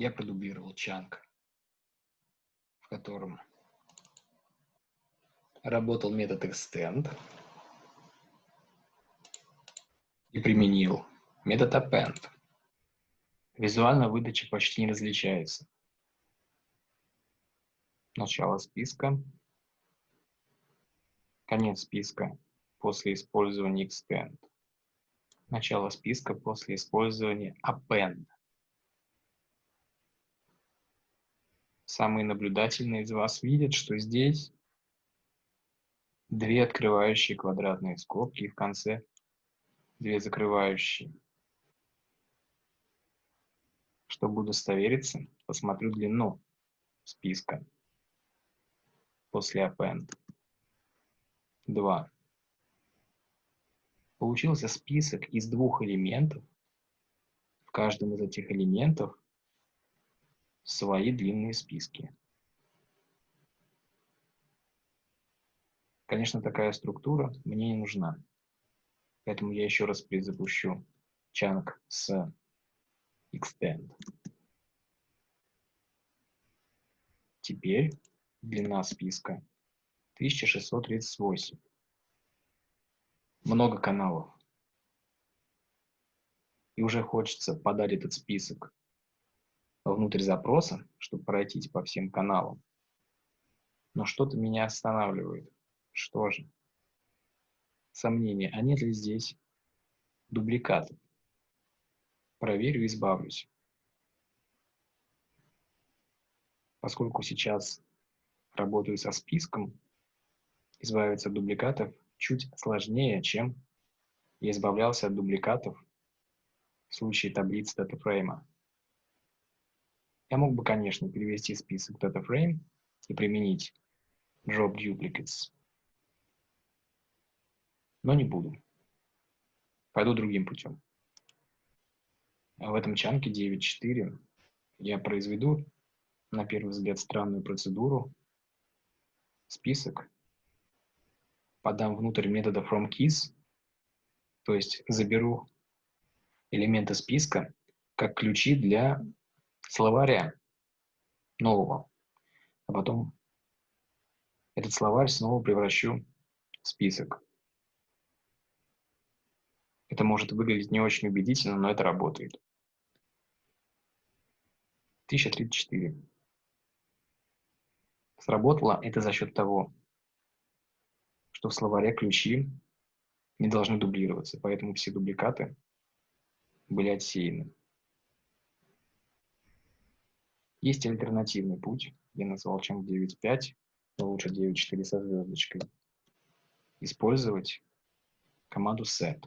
я продублировал чанк, в котором работал метод extend и применил метод append. Визуально выдача почти не различается. Начало списка, конец списка после использования extend, начало списка после использования append. Самые наблюдательные из вас видят, что здесь две открывающие квадратные скобки и в конце две закрывающие. Чтобы удостовериться, посмотрю длину списка после append. 2. Получился список из двух элементов. В каждом из этих элементов свои длинные списки. Конечно, такая структура мне не нужна. Поэтому я еще раз перезапущу чанк с extend. Теперь длина списка 1638. Много каналов. И уже хочется подать этот список внутрь запроса, чтобы пройтись по всем каналам. Но что-то меня останавливает. Что же? Сомнение, а нет ли здесь дубликатов? Проверю и избавлюсь. Поскольку сейчас работаю со списком, избавиться от дубликатов чуть сложнее, чем я избавлялся от дубликатов в случае таблиц датафрейма. Я мог бы, конечно, перевести список DataFrame и применить Drop Duplicates, но не буду. Пойду другим путем. В этом чанке 9.4 я произведу, на первый взгляд, странную процедуру. Список подам внутрь метода FromKeys, то есть заберу элементы списка как ключи для словаря нового, а потом этот словарь снова превращу в список. Это может выглядеть не очень убедительно, но это работает. 1034. Сработало это за счет того, что в словаре ключи не должны дублироваться, поэтому все дубликаты были отсеяны. Есть альтернативный путь, я назвал чем 9.5, но лучше 9.4 со звездочкой. Использовать команду set.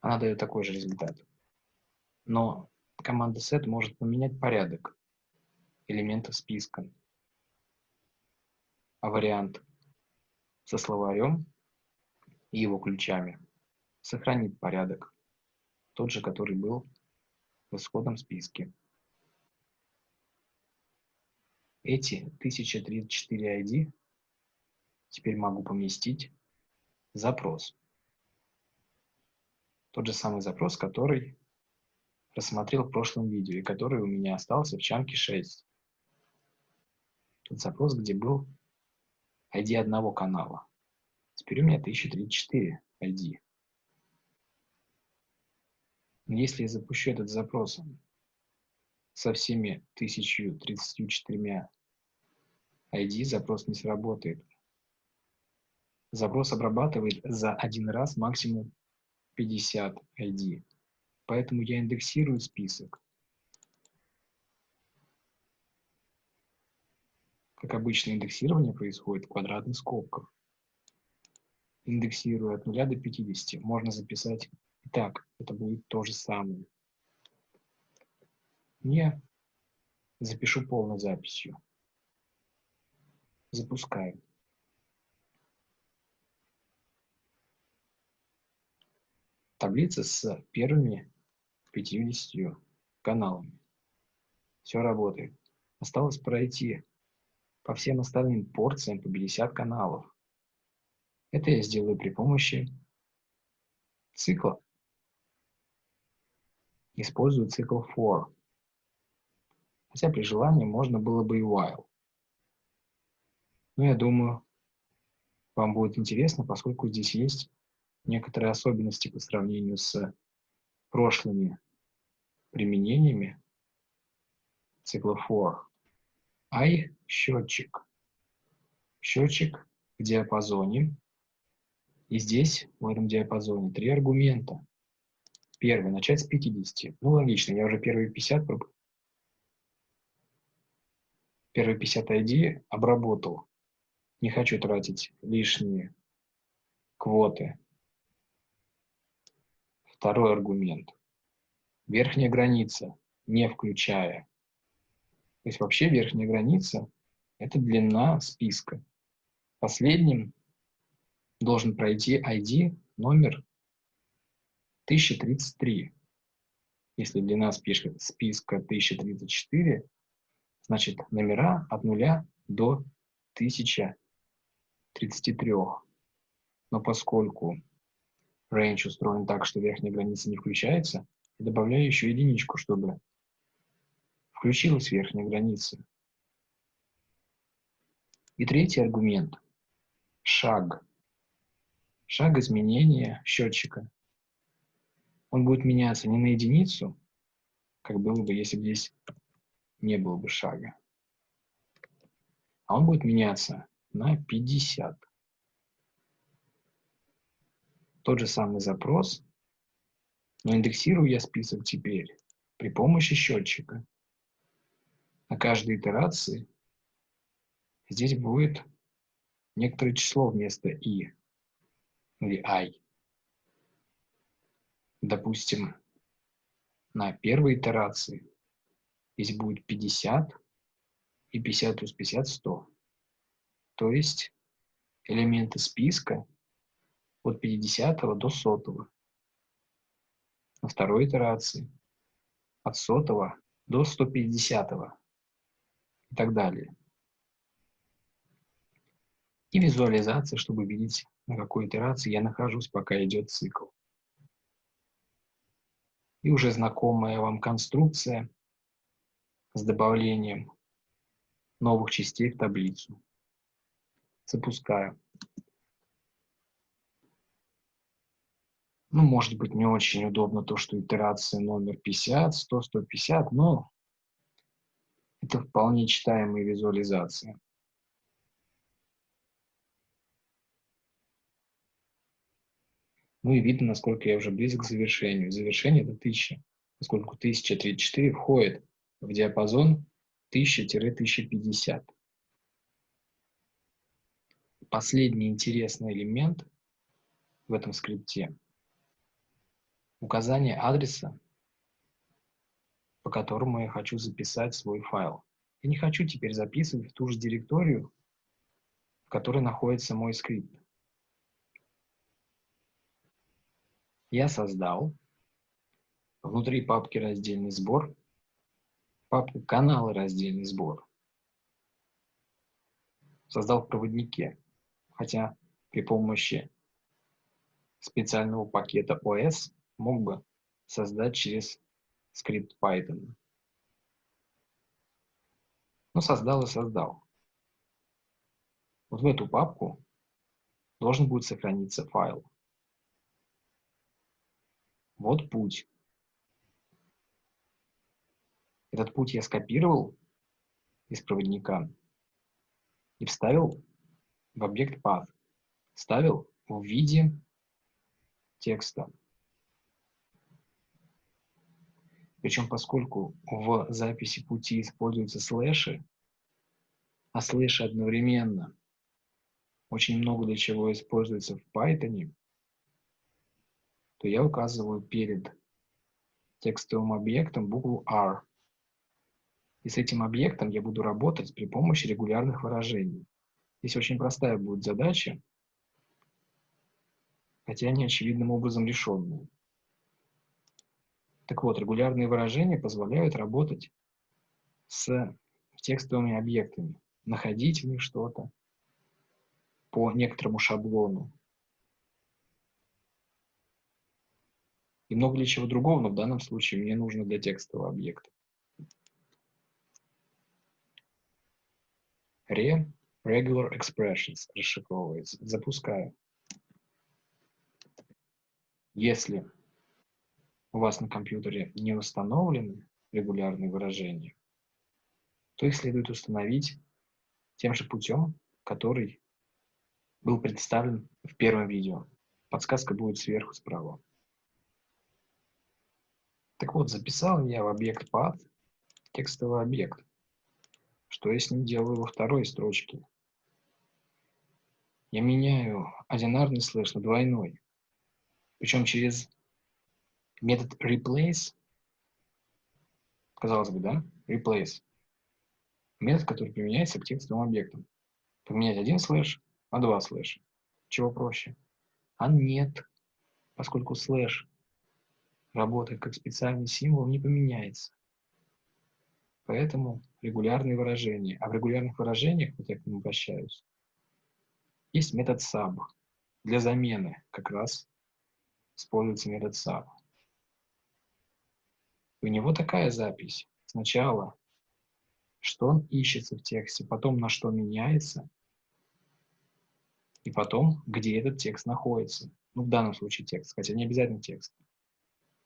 Она дает такой же результат. Но команда set может поменять порядок элементов списка. А вариант со словарем и его ключами сохранит порядок, тот же, который был в исходном списке. Эти 1034 ID теперь могу поместить в запрос. Тот же самый запрос, который рассмотрел в прошлом видео и который у меня остался в чанке 6. Тот запрос, где был ID одного канала. Теперь у меня 1034 ID. Если я запущу этот запрос со всеми 1034 ID, запрос не сработает. Запрос обрабатывает за один раз максимум 50 ID. Поэтому я индексирую список. Как обычно, индексирование происходит в квадратных скобках. Индексирую от 0 до 50. Можно записать Итак, это будет то же самое. Я запишу полной записью. Запускаем. Таблица с первыми 50 каналами. Все работает. Осталось пройти по всем остальным порциям по 50 каналов. Это я сделаю при помощи цикла. Использую цикл for. Хотя при желании можно было бы и while. Но я думаю, вам будет интересно, поскольку здесь есть некоторые особенности по сравнению с прошлыми применениями цикла for. I – счетчик. Счетчик в диапазоне. И здесь, в этом диапазоне, три аргумента. Первый – начать с 50. Ну, логично, я уже первые 50 первые 50 ID обработал. Не хочу тратить лишние квоты. Второй аргумент. Верхняя граница, не включая. То есть вообще верхняя граница – это длина списка. Последним должен пройти ID номер 1033. Если длина списка, списка 1034, значит номера от 0 до 1033. Но поскольку range устроен так, что верхняя граница не включается, я добавляю еще единичку, чтобы включилась верхняя граница. И третий аргумент – шаг. Шаг изменения счетчика. Он будет меняться не на единицу, как было бы, если бы здесь не было бы шага, а он будет меняться на 50. Тот же самый запрос, но индексирую я список теперь при помощи счетчика на каждой итерации здесь будет некоторое число вместо i или i. Допустим, на первой итерации здесь будет 50 и 50 плюс 50 – 100. То есть элементы списка от 50 до 100. На второй итерации от 100 до 150 и так далее. И визуализация, чтобы видеть, на какой итерации я нахожусь, пока идет цикл. И уже знакомая вам конструкция с добавлением новых частей в таблицу. Запускаю. Ну, может быть, не очень удобно то, что итерация номер 50, 100, 150, но это вполне читаемые визуализации. Ну и видно, насколько я уже близок к завершению. Завершение – это 1000, поскольку 1034 входит в диапазон 1000-1050. Последний интересный элемент в этом скрипте – указание адреса по которому я хочу записать свой файл. Я не хочу теперь записывать в ту же директорию, в которой находится мой скрипт. Я создал внутри папки раздельный сбор, папку каналы раздельный сбор. Создал в проводнике, хотя при помощи специального пакета OS мог бы создать через скрипт Python. Ну, создал и создал. Вот в эту папку должен будет сохраниться файл. Вот путь. Этот путь я скопировал из проводника и вставил в объект path. Ставил в виде текста. Причем поскольку в записи пути используются слэши, а слэши одновременно очень много для чего используется в Python, то я указываю перед текстовым объектом букву R. И с этим объектом я буду работать при помощи регулярных выражений. Здесь очень простая будет задача, хотя не очевидным образом решенная. Так вот, регулярные выражения позволяют работать с текстовыми объектами, находить в них что-то по некоторому шаблону. И много ли чего другого, но в данном случае мне нужно для текстового объекта. Re regular expressions расшифровывается. Запускаю. Если у вас на компьютере не установлены регулярные выражения, то их следует установить тем же путем, который был представлен в первом видео. Подсказка будет сверху справа. Так вот, записал я в объект path текстовый объект. Что ним делаю во второй строчке? Я меняю одинарный слэш на двойной. Причем через метод replace, казалось бы, да, replace, метод, который применяется к текстовым объектам. Поменять один слэш на два слэша. Чего проще? А нет, поскольку слэш работает как специальный символ, не поменяется. Поэтому регулярные выражения. А в регулярных выражениях, вот я к ним обращаюсь, есть метод sub. Для замены как раз используется метод sub. У него такая запись. Сначала, что он ищется в тексте, потом на что меняется, и потом, где этот текст находится. Ну, в данном случае текст, хотя не обязательно текст.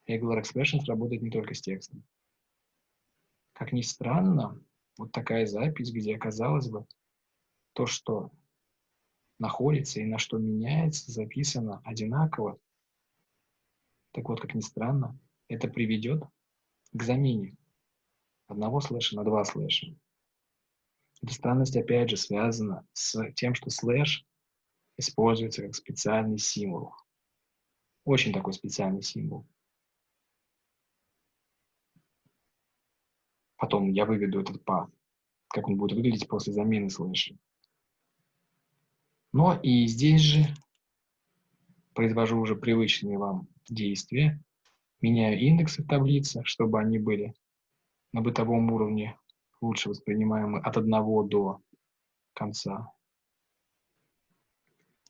Regular Expressions работает не только с текстом. Как ни странно, вот такая запись, где, казалось бы, то, что находится и на что меняется, записано одинаково. Так вот, как ни странно, это приведет к замене одного слэша на два слэша. Эта странность, опять же, связана с тем, что слэш используется как специальный символ. Очень такой специальный символ. Потом я выведу этот path, как он будет выглядеть после замены слэша. Но и здесь же произвожу уже привычные вам действия. Меняю индексы в таблице, чтобы они были на бытовом уровне лучше воспринимаемы от одного до конца.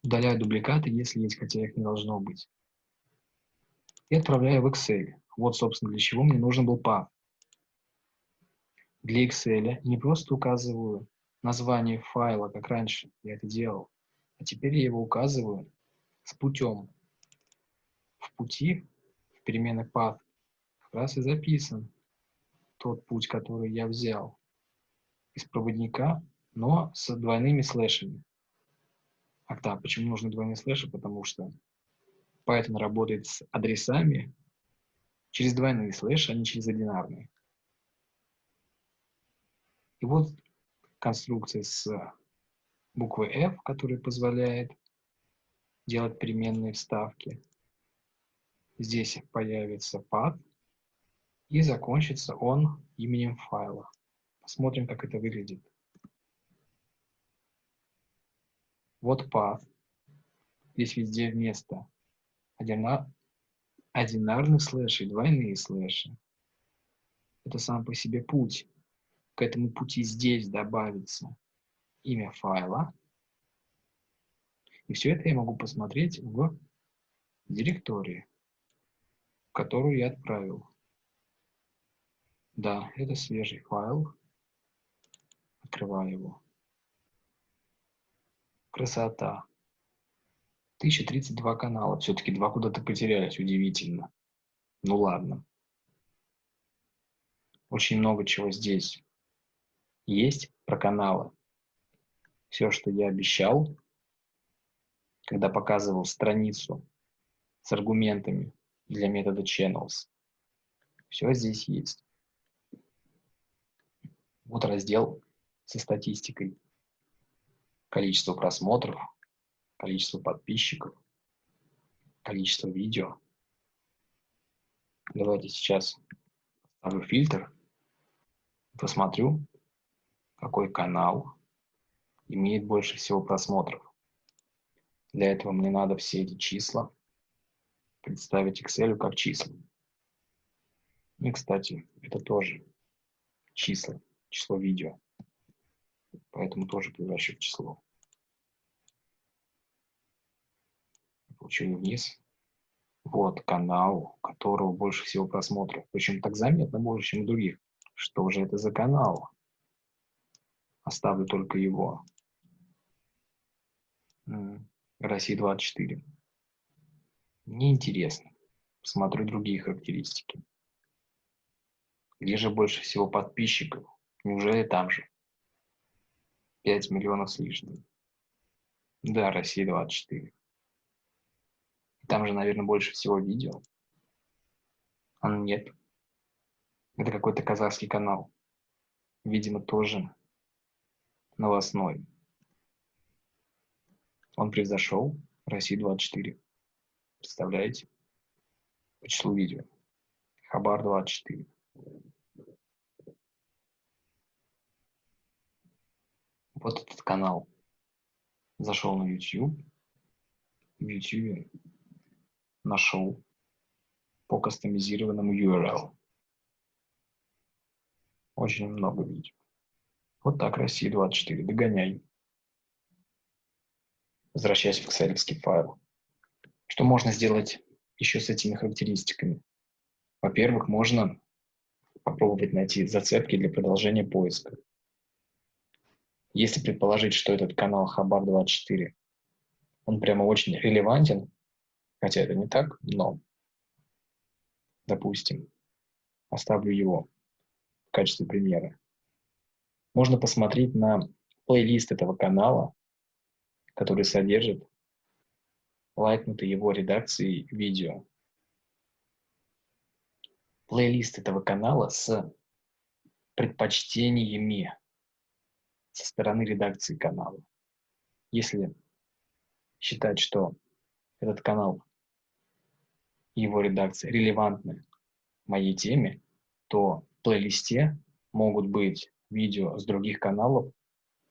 Удаляю дубликаты, если есть, хотя их не должно быть. И отправляю в Excel. Вот, собственно, для чего мне нужен был path. Для Excel не просто указываю название файла, как раньше я это делал, а теперь я его указываю с путем. В пути, в переменной path, как раз и записан тот путь, который я взял из проводника, но с двойными слэшами. Ах да, почему нужны двойные слэши? Потому что Python работает с адресами через двойные слэши, а не через одинарные. И вот конструкция с буквы F, которая позволяет делать переменные вставки. Здесь появится path, и закончится он именем файла. Посмотрим, как это выглядит. Вот path. Здесь везде вместо одинар... одинарных слэшей двойные слэши. Это сам по себе путь. К этому пути здесь добавится имя файла. И все это я могу посмотреть в директории, которую я отправил. Да, это свежий файл. Открываю его. Красота. 1032 канала. Все-таки два куда-то потерялись. Удивительно. Ну ладно. Очень много чего здесь есть про каналы все, что я обещал, когда показывал страницу с аргументами для метода channels. Все здесь есть. Вот раздел со статистикой. Количество просмотров, количество подписчиков, количество видео. Давайте сейчас поставлю фильтр, посмотрю, какой канал имеет больше всего просмотров. Для этого мне надо все эти числа представить Excel как числа. И, кстати, это тоже числа, число видео. Поэтому тоже превращу в число. Получили вниз. Вот канал, у которого больше всего просмотров. Причем так заметно больше, чем у других. Что же это за канал? Оставлю только его. Россия 24. Неинтересно. Смотрю другие характеристики. Где же больше всего подписчиков? Неужели там же? 5 миллионов с лишним. Да, Россия 24. Там же, наверное, больше всего видео. А нет. Это какой-то казахский канал. Видимо, тоже новостной. Он превзошел Россию 24. Представляете? По числу видео. Хабар 24. Вот этот канал. Зашел на YouTube. В YouTube нашел по кастомизированному URL. Очень много видео. Вот так, Россия 24. Догоняй. Возвращаясь в экселевский файл. Что можно сделать еще с этими характеристиками? Во-первых, можно попробовать найти зацепки для продолжения поиска. Если предположить, что этот канал Хабар24, он прямо очень релевантен, хотя это не так, но, допустим, оставлю его в качестве примера. Можно посмотреть на плейлист этого канала, который содержит лайкнутые его редакции видео. Плейлист этого канала с предпочтениями со стороны редакции канала. Если считать, что этот канал и его редакция релевантны моей теме, то в плейлисте могут быть видео с других каналов,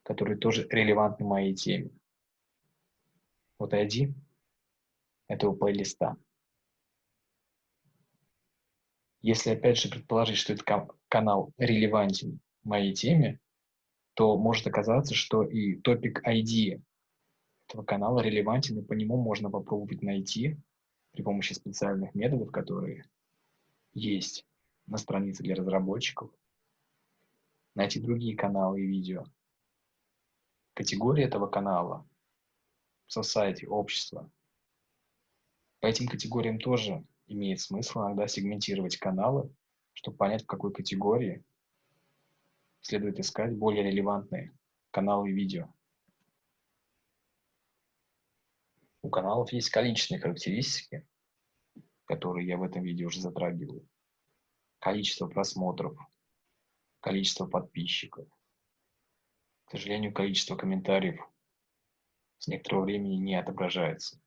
которые тоже релевантны моей теме. Вот ID этого плейлиста. Если опять же предположить, что этот канал релевантен моей теме, то может оказаться, что и топик ID этого канала релевантен, и по нему можно попробовать найти при помощи специальных методов, которые есть на странице для разработчиков, найти другие каналы и видео. Категория этого канала – society, общество. По этим категориям тоже имеет смысл иногда сегментировать каналы, чтобы понять, в какой категории – следует искать более релевантные каналы видео. У каналов есть количественные характеристики, которые я в этом видео уже затрагиваю. Количество просмотров, количество подписчиков. К сожалению, количество комментариев с некоторого времени не отображается.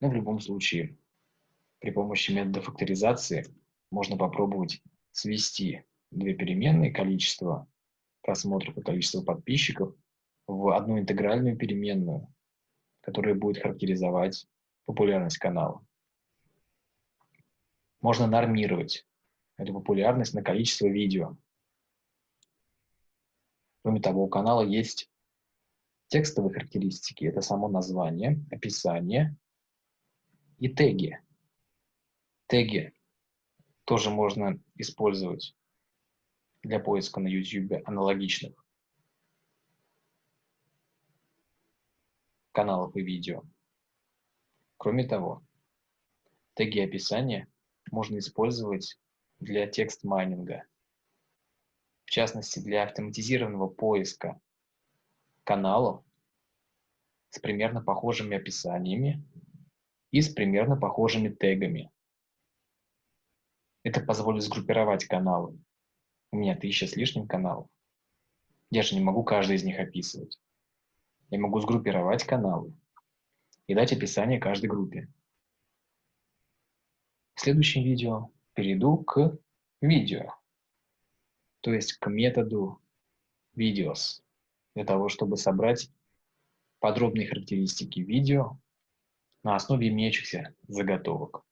Но в любом случае, при помощи метода факторизации можно попробовать свести две переменные, количество просмотров и количество подписчиков, в одну интегральную переменную, которая будет характеризовать популярность канала. Можно нормировать эту популярность на количество видео. Кроме того, у канала есть текстовые характеристики. Это само название, описание и теги. Теги тоже можно использовать для поиска на YouTube аналогичных каналов и видео. Кроме того, теги описания можно использовать для текст-майнинга, в частности для автоматизированного поиска каналов с примерно похожими описаниями и с примерно похожими тегами. Это позволит сгруппировать каналы у меня тысяча с лишним каналов. Я же не могу каждый из них описывать. Я могу сгруппировать каналы и дать описание каждой группе. В следующем видео перейду к видео, то есть к методу videos, для того, чтобы собрать подробные характеристики видео на основе имеющихся заготовок.